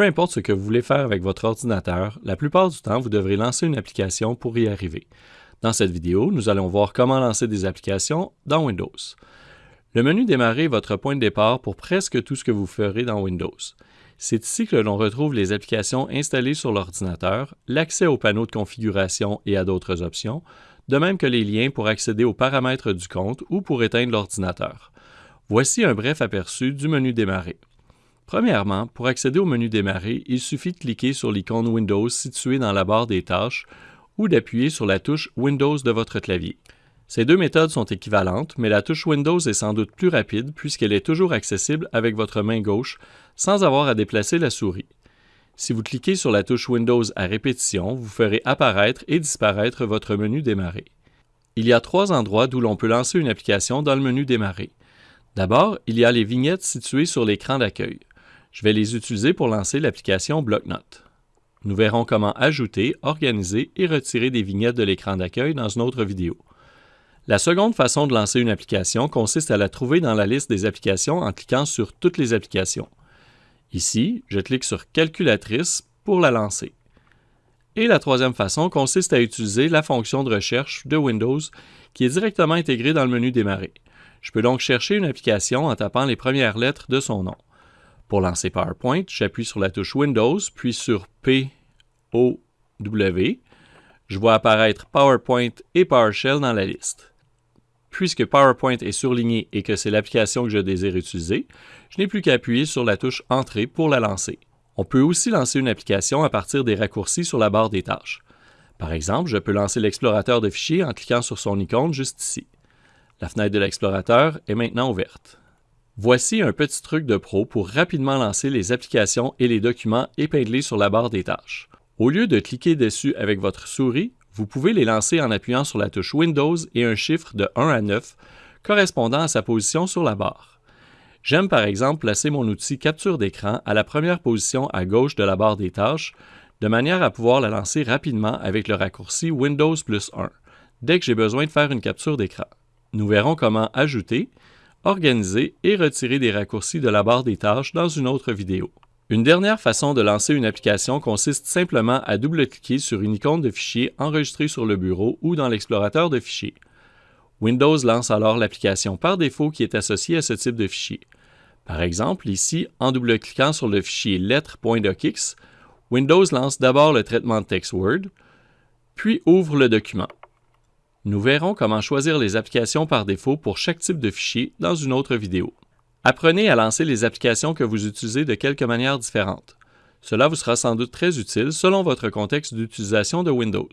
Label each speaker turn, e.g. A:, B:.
A: Peu importe ce que vous voulez faire avec votre ordinateur, la plupart du temps, vous devrez lancer une application pour y arriver. Dans cette vidéo, nous allons voir comment lancer des applications dans Windows. Le menu Démarrer est votre point de départ pour presque tout ce que vous ferez dans Windows. C'est ici que l'on retrouve les applications installées sur l'ordinateur, l'accès au panneau de configuration et à d'autres options, de même que les liens pour accéder aux paramètres du compte ou pour éteindre l'ordinateur. Voici un bref aperçu du menu Démarrer. Premièrement, pour accéder au menu Démarrer, il suffit de cliquer sur l'icône Windows située dans la barre des tâches ou d'appuyer sur la touche Windows de votre clavier. Ces deux méthodes sont équivalentes, mais la touche Windows est sans doute plus rapide puisqu'elle est toujours accessible avec votre main gauche sans avoir à déplacer la souris. Si vous cliquez sur la touche Windows à répétition, vous ferez apparaître et disparaître votre menu Démarrer. Il y a trois endroits d'où l'on peut lancer une application dans le menu Démarrer. D'abord, il y a les vignettes situées sur l'écran d'accueil. Je vais les utiliser pour lancer l'application BlockNote. Nous verrons comment ajouter, organiser et retirer des vignettes de l'écran d'accueil dans une autre vidéo. La seconde façon de lancer une application consiste à la trouver dans la liste des applications en cliquant sur Toutes les applications. Ici, je clique sur Calculatrice pour la lancer. Et la troisième façon consiste à utiliser la fonction de recherche de Windows qui est directement intégrée dans le menu Démarrer. Je peux donc chercher une application en tapant les premières lettres de son nom. Pour lancer PowerPoint, j'appuie sur la touche Windows, puis sur P, O, W. Je vois apparaître PowerPoint et PowerShell dans la liste. Puisque PowerPoint est surligné et que c'est l'application que je désire utiliser, je n'ai plus qu'à appuyer sur la touche Entrée pour la lancer. On peut aussi lancer une application à partir des raccourcis sur la barre des tâches. Par exemple, je peux lancer l'explorateur de fichiers en cliquant sur son icône juste ici. La fenêtre de l'explorateur est maintenant ouverte. Voici un petit truc de pro pour rapidement lancer les applications et les documents épinglés sur la barre des tâches. Au lieu de cliquer dessus avec votre souris, vous pouvez les lancer en appuyant sur la touche Windows et un chiffre de 1 à 9 correspondant à sa position sur la barre. J'aime par exemple placer mon outil capture d'écran à la première position à gauche de la barre des tâches, de manière à pouvoir la lancer rapidement avec le raccourci Windows plus 1, dès que j'ai besoin de faire une capture d'écran. Nous verrons comment ajouter, organiser et retirer des raccourcis de la barre des tâches dans une autre vidéo. Une dernière façon de lancer une application consiste simplement à double-cliquer sur une icône de fichier enregistrée sur le bureau ou dans l'explorateur de fichiers. Windows lance alors l'application par défaut qui est associée à ce type de fichier. Par exemple, ici, en double-cliquant sur le fichier lettres.docx, Windows lance d'abord le traitement de texte Word, puis ouvre le document. Nous verrons comment choisir les applications par défaut pour chaque type de fichier dans une autre vidéo. Apprenez à lancer les applications que vous utilisez de quelques manières différentes. Cela vous sera sans doute très utile selon votre contexte d'utilisation de Windows.